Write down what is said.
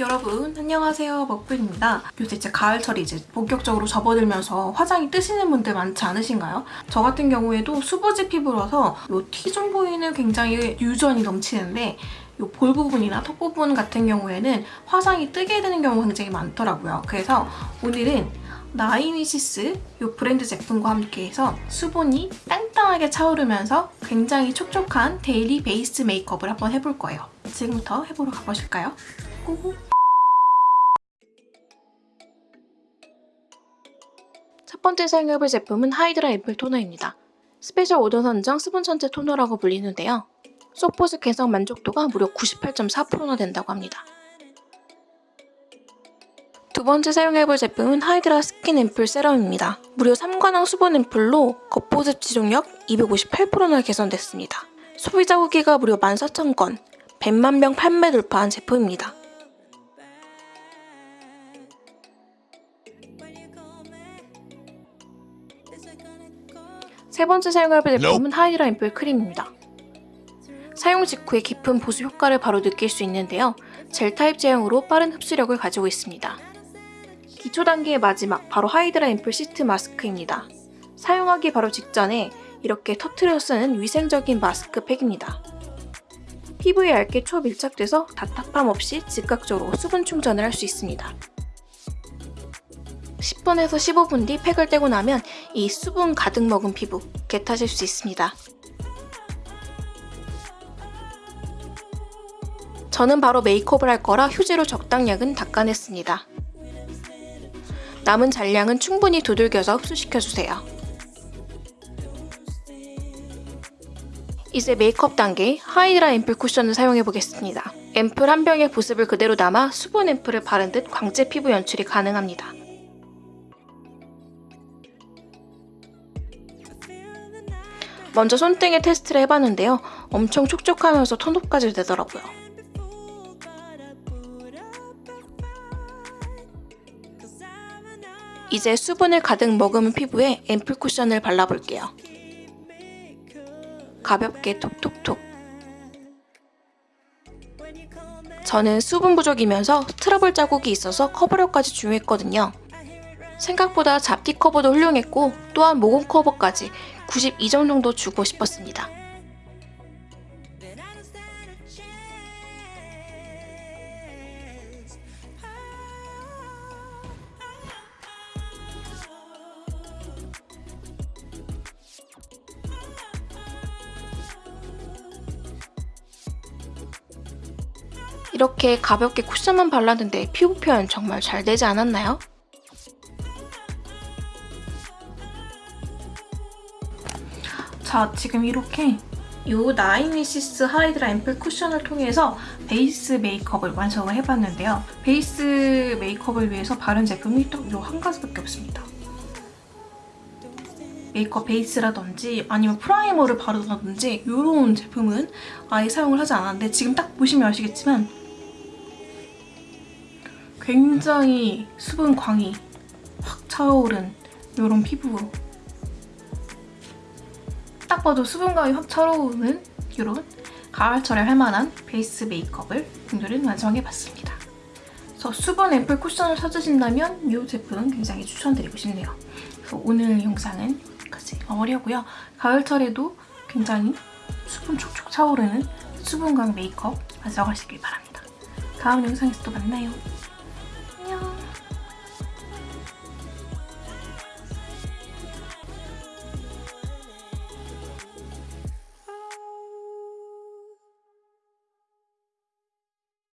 여러분 안녕하세요 먹불입니다. 요새 이제 가을철이 이제 본격적으로 접어들면서 화장이 뜨시는 분들 많지 않으신가요? 저 같은 경우에도 수부지 피부라서 이 T존 부위는 굉장히 유분이 넘치는데 이 볼 부분이나 턱 부분 같은 경우에는 화장이 뜨게 되는 경우가 굉장히 많더라고요. 그래서 오늘은 나인위시스 이 브랜드 제품과 함께해서 수분이 땅땅하게 차오르면서 굉장히 촉촉한 daily 베이스 메이크업을 한번 해볼 거예요. 지금부터 해보러 가보실까요? Go go! 첫 번째 사용해볼 제품은 하이드라 앰플 토너입니다. special order 선정 수분 천체 토너라고 불리는데요. 속보습 개선 만족도가 무려 98.4%나 된다고 합니다. 두 번째 사용해볼 제품은 하이드라 스킨 앰플 세럼입니다. 무려 3관왕 수분 앰플로 겉보습 지속력 258%나 개선됐습니다. 소비자 후기가 무려 14,000건, 100만 병 판매 돌파한 제품입니다. 세 번째 사용해볼 제품은 하이드라 앰플 크림입니다. 사용 직후에 깊은 보습 효과를 바로 느낄 수 있는데요. 젤 타입 제형으로 빠른 흡수력을 가지고 있습니다. 기초 단계의 마지막, 바로 하이드라 앰플 시트 마스크입니다. 사용하기 바로 직전에 이렇게 터트려 쓰는 위생적인 마스크 팩입니다. 피부에 얇게 초밀착돼서 답답함 없이 즉각적으로 수분 충전을 할 수 있습니다. 10분에서 15분 뒤 팩을 떼고 나면 이 수분 가득 먹은 피부 개타실 수 있습니다. 저는 바로 메이크업을 할 거라 휴지로 적당량은 닦아냈습니다. 남은 잔량은 충분히 두들겨서 흡수시켜주세요. 이제 메이크업 단계 하이드라 앰플 쿠션을 사용해보겠습니다. 앰플 한 병의 보습을 그대로 담아 수분 앰플을 바른 듯 광채 피부 연출이 가능합니다. 먼저 손등에 테스트를 해봤는데요. 엄청 촉촉하면서 톤업까지 되더라고요. 이제 수분을 가득 머금은 피부에 앰플 쿠션을 발라볼게요. 가볍게 톡톡톡. 저는 수분 부족이면서 트러블 자국이 있어서 커버력까지 중요했거든요. 생각보다 잡티 커버도 훌륭했고 또한 모공 커버까지 92점 정도 주고 싶었습니다. 이렇게 가볍게 쿠션만 발랐는데 피부 표현 정말 잘 되지 않았나요? 자, 지금 이렇게 이 나인위시스 하이드라 앰플 쿠션을 통해서 베이스 메이크업을 완성을 해봤는데요. 베이스 메이크업을 위해서 바른 제품이 딱 이 한 가지밖에 없습니다. 메이크업 베이스라든지 아니면 primer를 바르다든지 이런 제품은 아예 사용을 하지 않았는데 지금 딱 보시면 아시겠지만 굉장히 수분광이 확 차오른 이런 피부 딱 봐도 수분광이 확 차오르는 이런 가을철에 할 만한 베이스 메이크업을 오늘은 완성해봤습니다. 그래서 수분 앰플 쿠션을 찾으신다면 이 제품 굉장히 추천드리고 싶네요. 그래서 오늘 영상은 여기까지 마무리하고요. 가을철에도 굉장히 수분 촉촉 차오르는 수분광 메이크업 완성하시길 바랍니다. 다음 영상에서 또 만나요.